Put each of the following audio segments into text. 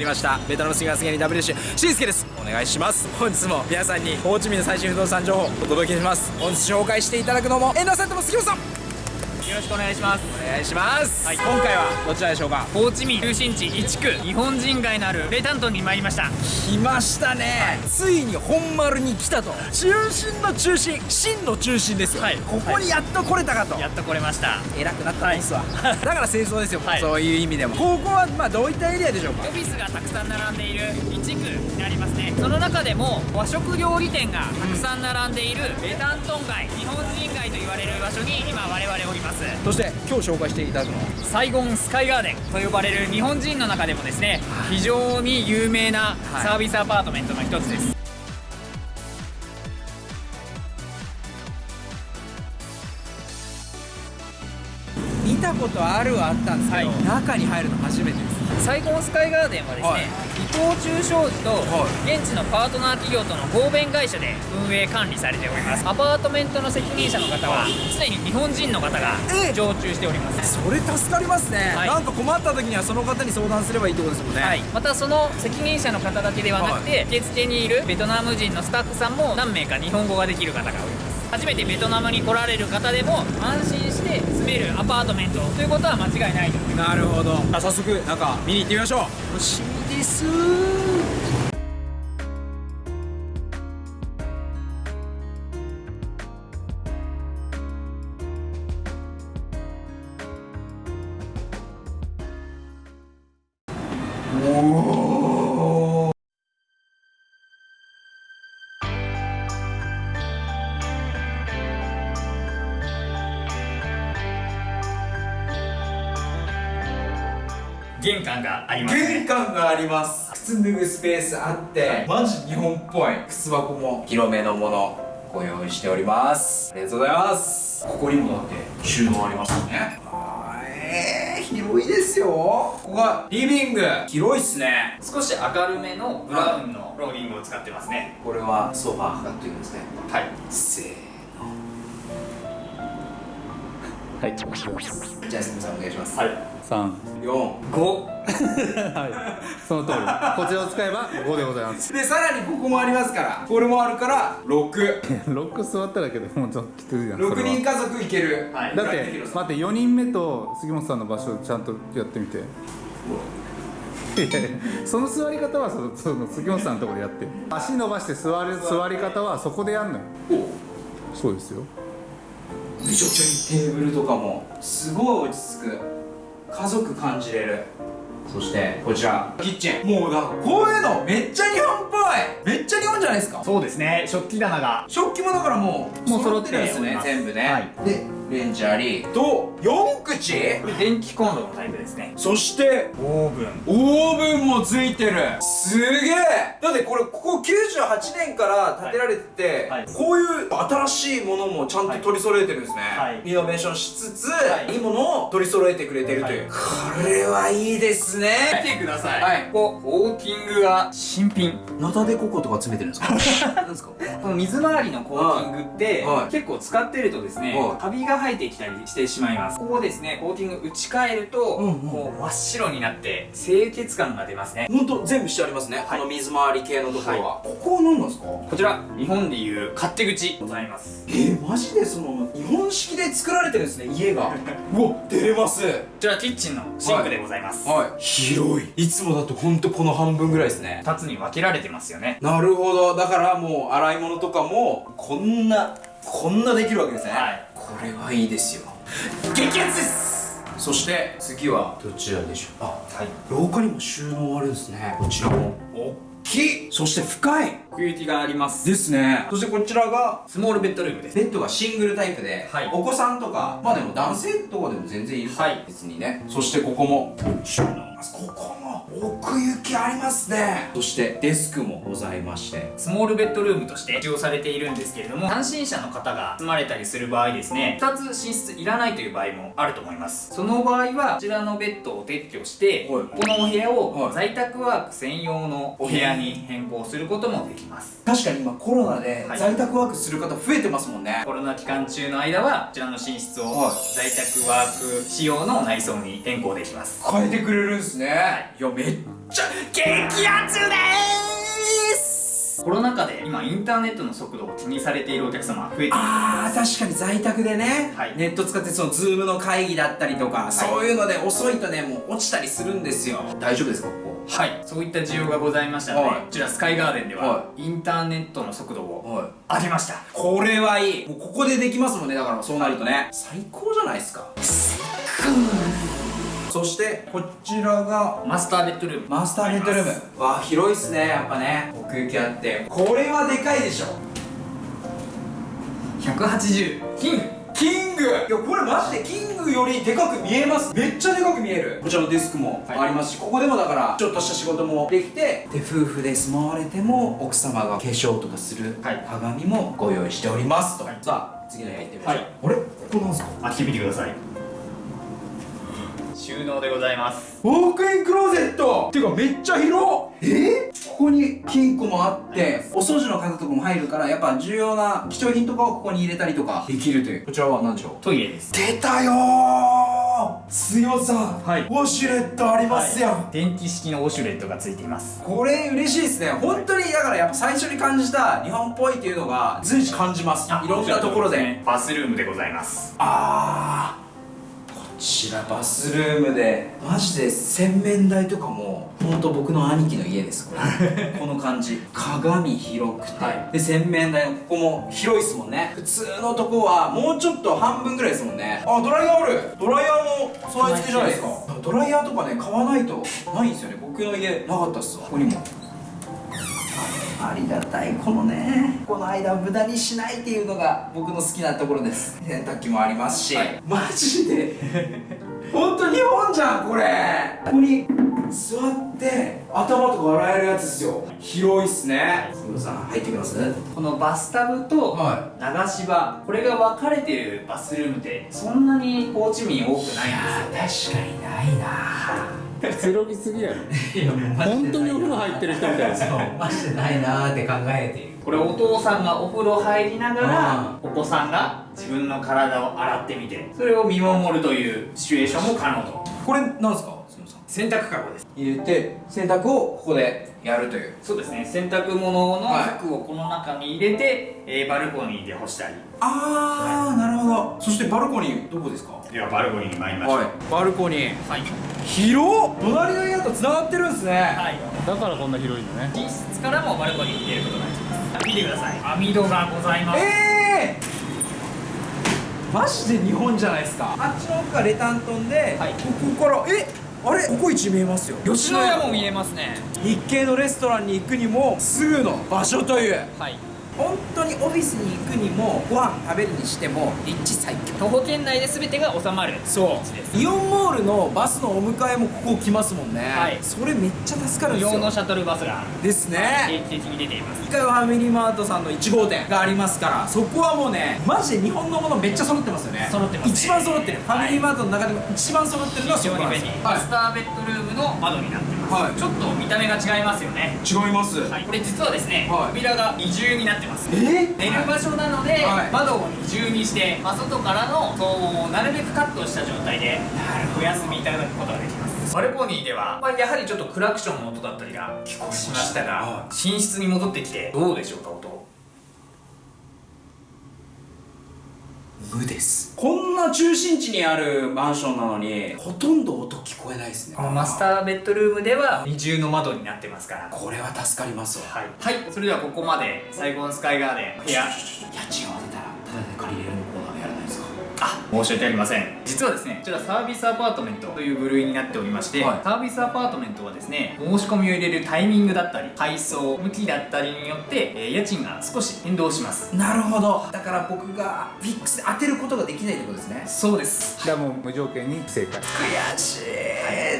はいやってまいりました。ベトナムスイガスゲに W シしんすけです。お願いします。本日も皆さんにホーチミンの最新不動産情報をお届けします。本日紹介していただくのも遠藤さんとも杉本さん。よろしくお願いします。お願いします、はい、今回はどちらでしょうか？ホーチミン中心地1区日本人街のあるレタントンに参りました。来ましたね、ついに本丸に来たと。中心の中心真の中心ですよ、はい。ここにやっと来れたかと、やっと来れました。偉くなったんですわ、だから清掃ですよ、はい。そういう意味でも。ここはまあどういったエリアでしょうか？オフィスがたくさん並んでいる1区になりますね。その中でも和食料理店がたくさん並んでいるレタントン街日本人街と言われる場所に今我々おりますそして今日紹介していただくのはサイゴンスカイガーデンと呼ばれる日本人の中でもですね非常に有名なはい。サービスアパートメントの一つです。見たことあるはあったんですけど、はい。中に入るの初めてです。サイゴンスカイガーデンはですね、はい伊藤忠商事とは現地のパートナー企業との合弁会社で運営管理されております。アパートメントの責任者の方は常に日本人の方がえ常駐しております。それ助かりますね、はい。なんか困った時にはその方に相談すればいいってことですもんね、はい、またその責任者の方だけではなくて、受付にいるベトナム人のスタッフさんも何名か日本語ができる方がおります。初めてベトナムに来られる方でも安心して住めるアパートメントということは間違いないと思います。なるほど。あ早速中見に行ってみましょうです。玄関があります玄関があります。靴脱ぐスペースあってマジ日本っぽい。靴箱も広めのものご用意しております。ありがとうございます。ここにもだって収納ありますよね。あーえー、広いですよ。ここがリビング。広いっすね。少し明るめのブラウンのフローリングを使ってますね。これはソファーかっていうんですね。はい。せーはい。じゃあすみませんお願いします。はい。三。4 5 はい。その通り。こちらを使えば五でございます。でさらにここもありますから。これもあるから6ロック座っただけでもうちょっときついじゃん。それは。6人家族いける。はい。だって待って四人目と杉本さんの場所ちゃんとやってみて。いやいやその座り方はそのその杉本さんのところでやって。足伸ばして座る座り方はそこでやんのよ。そうですよめちゃくちゃいいテーブルとかもすごい落ち着く。家族感じれる。そしてこちら。キッチン。もうなんかこういうのめっちゃ日本っぽい。めっちゃ日本じゃないですか。そうですね。食器棚が。食器もだからもうもう揃ってるんですね全部ね、はい。でレンジあり。と4口？これ電気コンロのタイプですね。そしてオーブン。オーブンもついてる。すげえ！だってこれここ98年から建てられてて、はい。はい。こういう新しいものもちゃんと取り揃えてるんですね、はい。リノベーションしつつ、はい。い、いものを取り揃えてくれてるという、これはいいですね。見てください、はい。ここウォーキングが新品。ナタデココとか詰めてるんですか？なんですか？この水回りのコーティングって、結構使ってるとですね、はい。カビが生えてきたりしてしまいます。ここをですねコーティング打ち替えると、うんうん。こう真っ白になって清潔感が出ますね。ほんと全部してありますね、はい。この水回り系のところは、ここは何なんですか？こちら日本でいう勝手口ございます。えー、マジでその日本式で作られてるんですね家が。うわ出れます。こちらキッチンのシンクでございます、はい。広い。いつもだとほんとこの半分ぐらいですね。2つに分けられてますよね。なるほど。だからもう洗い物とかもこんなこんなできるわけですね、はいこれはいいですよ。激アツです！そして次はどちらでしょう？あはい。廊下にも収納あるんですね。こちらも。大きい！そして深い！奥行きがあります。ですね。そしてこちらがスモールベッドルームで。すベッドがシングルタイプで、はい。お子さんとかまあでも男性とかでも全然いるはい。別にね。そしてここも収納。ここも奥行きありますね。そしてデスクもございましてスモールベッドルームとして使用されているんですけれども単身者の方が住まれたりする場合ですね2つ寝室いらないという場合もあると思います。その場合はこちらのベッドを撤去して、はい。このお部屋をはい。在宅ワーク専用のお部屋に変更することもできます。確かに今コロナではい。在宅ワークする方増えてますもんね、コロナ期間中の間はこちらの寝室をはい。在宅ワーク仕様の内装に変更できます。変えてくれるんですね、い、やめっちゃ激アツでーす。コロナ禍で今インターネットの速度を気にされているお客様増えてあー確かに在宅でね、はい。ネット使ってそのズームの会議だったりとか、そういうので遅いとねもう落ちたりするんですよ。大丈夫ですかここ？はい。そういった需要がございましたので、はい。こちらスカイガーデンでは、はインターネットの速度をはい。上げました。これはいい。もうここでできますもんねだからそうなるとね。最高じゃないですかそしてこちらがマスターベッドルーム。マスターベッドルーム。わあ広いっすねやっぱね。奥行きあって。これはでかいでしょ。180キング。キング。いやこれマジでキングよりでかく見えます。めっちゃでかく見える。こちらのデスクもはい。ありますし、ここでもだからちょっとした仕事もできてで夫婦で住まわれても奥様が化粧とかするはい。鏡もご用意しておりますと、はい。さあ次の部屋行ってみましょう、はい。あれ？ここなんすか？開けてみてください収納でございます。ウォークインクローゼット！てかめっちゃ広え？ー、ここに金庫もあってお掃除の方とかも入るからやっぱ重要な貴重品とかをここに入れたりとかできるという。こちらは何でしょう？トイレです。出たよー！強さ！ん、はい。ウォシュレットありますやん、電気式のウォシュレットがついています。これ嬉しいですね。本当にだからやっぱ最初に感じた日本っぽいっていうのが随時感じます。いろんなところで。バスルームでございます。あーこちらバスルームでマジで洗面台とかも本当僕の兄貴の家ですこれ。この感じ。鏡広くて、はい。で洗面台のここも広いですもんね。普通のとこはもうちょっと半分ぐらいですもんね。あドライヤーある。ドライヤーも備え付けじゃないですか？ドライヤーとかね買わないとないんですよね。僕の家なかったっすわ。ここにもありがたいこのねこの間を無駄にしないっていうのが僕の好きなところです。洗濯機もありますし、はい。マジで？本当日本じゃんこれ。ここに座って頭とか洗えるやつですよ。広いっすね。杉野さん入ってきます？このバスタブとは流し場これが分かれてるバスルームってそんなにホーチミン多くないんですよ。ね確かにないなくつろぎすぎやろ。いやもうマジで本当にお風呂入ってる人みたいですそうマジでないなーって考えているこれお父さんがお風呂入りながらうお子さんが自分の体を洗ってみてそれを見守るというシチュエーションも可能と。これなんですか洗濯かごです。入れて洗濯をここでやるという。そうですね。洗濯物の服をこの中に入れて、えーバルコニーで干したり。あー、なるほど。そしてバルコニーどこですか？ではバルコニーに参りましょう。はい。バルコニー。はい、広っ！隣の部屋と繋がってるんですね。はい、だからこんな広いのね。寝室からもバルコニーに出ることができます。見てください。網戸がございます。えー、マジで日本じゃないですか。あっちの奥がレタントンで、はい。ここからえ？あれここ一見えますよ。吉野家も見えますね。日系のレストランに行くにもすぐの場所という。はい本当にオフィスに行くにもご飯食べるにしても立地最強。徒歩圏内で全てが収まる。そう。イオンモールのバスのお迎えもここ来ますもんね、はい。それめっちゃ助かるん無ですよ。料のシャトルバスが。です定ね期的に出ています。1階はファミリーマートさんの1号店がありますからそこはもうねマジで日本のものめっちゃ揃ってますよね。揃ってますね。一番揃ってる、ファミリーマートの中でも一番揃ってるのは非そこなんですよ。はい。マスターベッドルームの窓になってます、はい。ちょっと見た目が違いますよね。違います、はい、これ実はですね、はい。扉が二重になってます。え寝る場所なので、はい。窓を二重にして、まあ、外からの騒音をなるべくカットした状態でお休みいただくことができます。バルコニーでは、まあ、やはりちょっとクラクションの音だったりが聞こえしました。が、は寝室に戻ってきてどうでしょうか音無ですこんな中心地にあるマンションなのにほとんど音聞こえないですね。マスターベッドルームでは二重の窓になってますから。これは助かりますわ。はい、はい、それではここまでサイゴンスカイガーデン。部屋家賃を当てたらただで借りれる申し訳ありません。実はですねこちらサービスアパートメントという部類になっておりまして、はい。サービスアパートメントはですね申し込みを入れるタイミングだったり配送向きだったりによって、えー家賃が少し変動します。なるほど。だから僕がフィックスで当てることができないってことですね。そうです。だからもう無条件に正解。悔しい、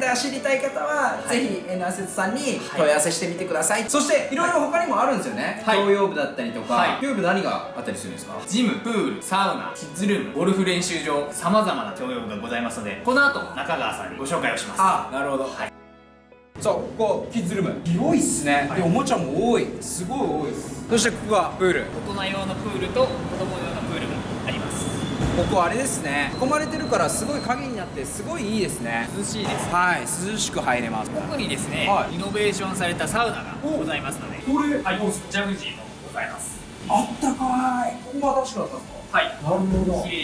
だから知りたい方は、ぜひ N アセットさんに問い合わせしてみてください、そしていろいろ他にもあるんですよね、はい。共用部だったりとか、はい。共用部何があったりするんですか？ジムプールサウナキッズルームゴルフ練習場さまざまな共用がございますのでこの後中川さんにご紹介をします。あなるほど、はい。さあここキッズルーム。広いっすね、でおもちゃも多い。すごい多いです。そしてここがプール。大人用のプールと子供用のここあれですね。囲まれてるからすごい影になってすごいいいですね。涼しいですはい涼しく入れます。奥にですね、はい。リノベーションされたサウナがございますのでこれはいジャグジーもございます。あったかい。ここも新しくなったんですか？はい。なるほど。綺麗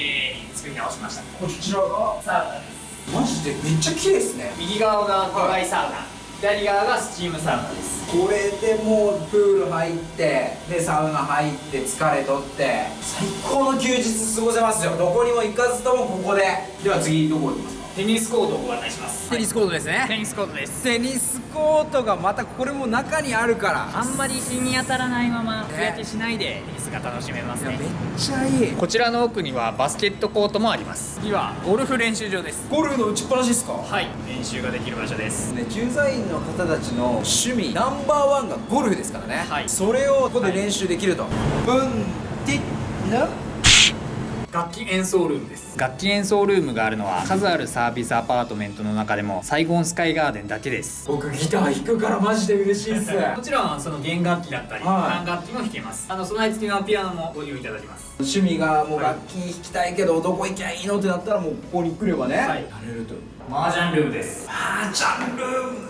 に作り直しました。こちらが？サウナです。マジで？めっちゃ綺麗ですね。右側がドライサウナ、左側がスチームサウナです。これでもうプール入ってでサウナ入って疲れとって最高の休日過ごせますよ。どこにも行かずともここで。では次どこ行きますか？テニスコートをご案内します。テニスコートですね。テニスコートです。テニスコートがまたこれも中にあるから。あんまり日に当たらないまま日焼けしないでテニスが楽しめますね。めっちゃいい。こちらの奥にはバスケットコートもあります。次はゴルフ練習場です。ゴルフの打ちっぱなしですか？はい。練習ができる場所です。ね、駐在員の方たちの趣味ナンバーワンがゴルフですからね、はい。それをここで練習できると、うん。てな？楽器演奏ルームです。楽器演奏ルームがあるのは数あるサービスアパートメントの中でもサイゴンスカイガーデンだけです。僕ギター弾くからマジで嬉しいっす。もちろんその弦楽器だったりはい。管楽器も弾けます。あの備え付きのピアノもご利用いただきます。趣味がもう楽器弾きたいけどどこ行きゃいいのってなったらもうここに来ればね、はい。なれると。麻雀ルームです。あージャンル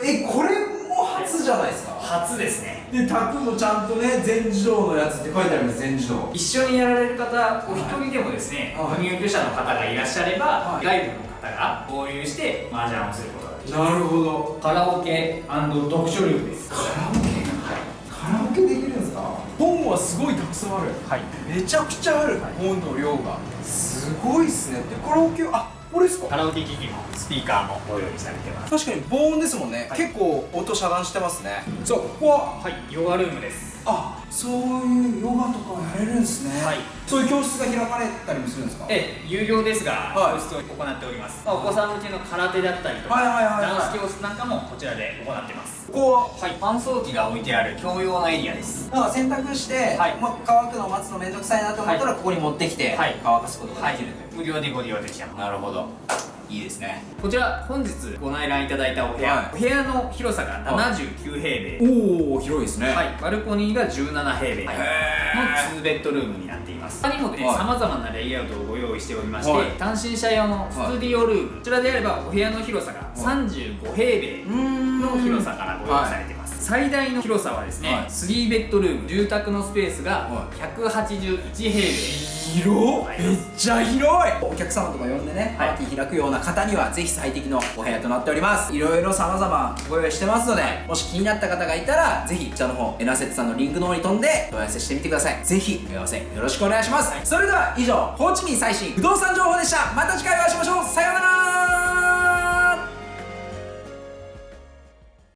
えこれも初じゃないですか？初ですねで卓もちゃんとね全自動のやつって書いてあります全自動。一緒にやられる方お一人でもですねはい。ご入居者の方がいらっしゃれば、はい。外部の方が合流して麻雀をすることができまなるほど。すカラオケ読書ルームです。カラオケ？カラオケできるんですか？本はすごいたくさんある。はい。めちゃくちゃある、本の量が。すごいっすねでカラオケあこれですか？カラオケ機器もスピーカーもご用意されてます。確かに防音ですもんね、はい。結構音遮断してますね。そうここははいヨガルームですあそういうヨガとかやれるんですね。はい。そういう教室が開かれたりもするんですか？ええ有料ですが、はい。教室を行っております、まあお子さん向けの空手だったりとか、はいはいダンス教室なんかもこちらで行ってます。ここは？はい。乾燥機が置いてある共用のエリアです。なんか洗濯して、はい。まあ、乾くのを待つのめんどくさいなと思ったら、はい。ここに持ってきて、はい。乾かすことができる無料でご利用できますなるほどいいですね。こちら本日ご内覧いただいたお部屋、はい。お部屋の広さが79平米、おお広いですね。はい、バルコニーが17平米。のへ2ベッドルームになっています。他にもねはい。さまざまなレイアウトをご用意しておりまして、はい。単身者用のスタディオルーム、こちらであればお部屋の広さが35平米の広さからご用意されています、最大の広さはですね、はい。3ベッドルーム住宅のスペースがは181平米。広はい。めっちゃ広い！お客様とか呼んでね、はい。パーティー開くような方にはぜひ最適のお部屋となっております。い。ろいろ様々ご用意してますのでもし気になった方がいたらぜひこちらの方エナセットさんのリンクの方に飛んで問い合わせしてみてください。ぜひ問い合わせよろしくお願いします、それでは以上ホーチミン最新不動産情報でした。ま